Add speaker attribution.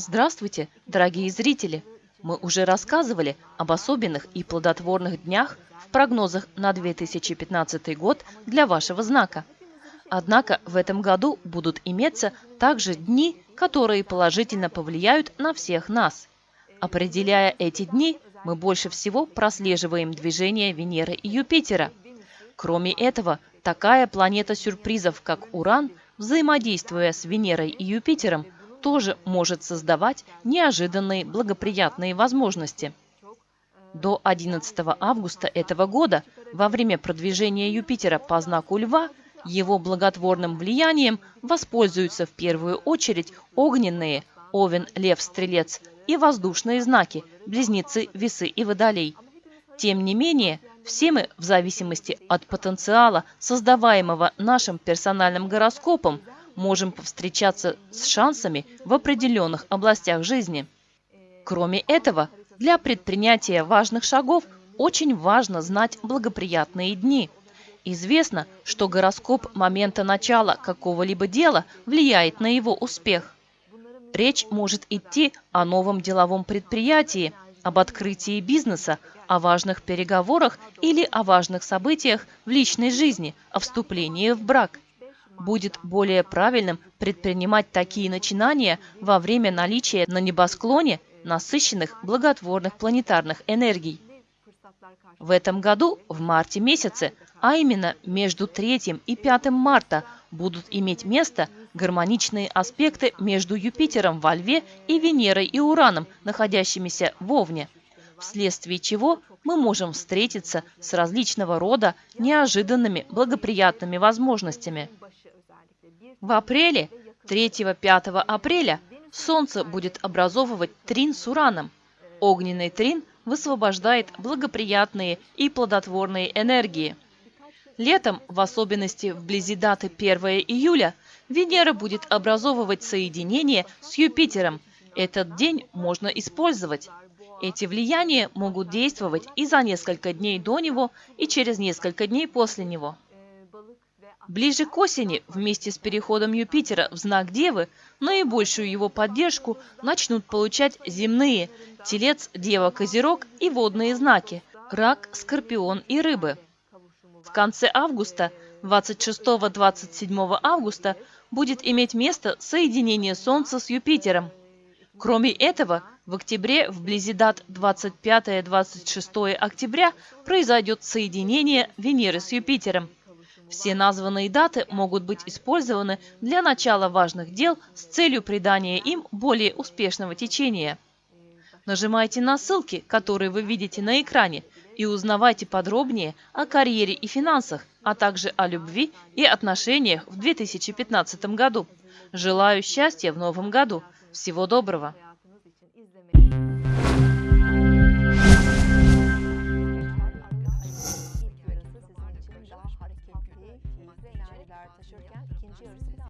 Speaker 1: Здравствуйте, дорогие зрители! Мы уже рассказывали об особенных и плодотворных днях в прогнозах на 2015 год для вашего знака. Однако в этом году будут иметься также дни, которые положительно повлияют на всех нас. Определяя эти дни, мы больше всего прослеживаем движение Венеры и Юпитера. Кроме этого, такая планета сюрпризов, как Уран, взаимодействуя с Венерой и Юпитером, тоже может создавать неожиданные благоприятные возможности. До 11 августа этого года, во время продвижения Юпитера по знаку Льва, его благотворным влиянием воспользуются в первую очередь огненные Овен, Лев, Стрелец и воздушные знаки Близнецы, Весы и Водолей. Тем не менее, все мы, в зависимости от потенциала, создаваемого нашим персональным гороскопом, можем повстречаться с шансами в определенных областях жизни. Кроме этого, для предпринятия важных шагов очень важно знать благоприятные дни. Известно, что гороскоп момента начала какого-либо дела влияет на его успех. Речь может идти о новом деловом предприятии, об открытии бизнеса, о важных переговорах или о важных событиях в личной жизни, о вступлении в брак – будет более правильным предпринимать такие начинания во время наличия на небосклоне насыщенных благотворных планетарных энергий. В этом году, в марте месяце, а именно между 3 и 5 марта, будут иметь место гармоничные аспекты между Юпитером во Льве и Венерой и Ураном, находящимися в Овне, вследствие чего мы можем встретиться с различного рода неожиданными благоприятными возможностями. В апреле, 3-5 апреля, Солнце будет образовывать трин с Ураном. Огненный трин высвобождает благоприятные и плодотворные энергии. Летом, в особенности вблизи даты 1 июля, Венера будет образовывать соединение с Юпитером. Этот день можно использовать. Эти влияния могут действовать и за несколько дней до него, и через несколько дней после него. Ближе к осени, вместе с переходом Юпитера в знак Девы, наибольшую его поддержку начнут получать земные – Телец, Дева, Козерог и водные знаки – Рак, Скорпион и Рыбы. В конце августа, 26-27 августа, будет иметь место соединение Солнца с Юпитером. Кроме этого, в октябре, вблизи дат 25-26 октября, произойдет соединение Венеры с Юпитером – все названные даты могут быть использованы для начала важных дел с целью придания им более успешного течения. Нажимайте на ссылки, которые вы видите на экране, и узнавайте подробнее о карьере и финансах, а также о любви и отношениях в 2015 году. Желаю счастья в новом году. Всего доброго! tartışırken ikinci yarısında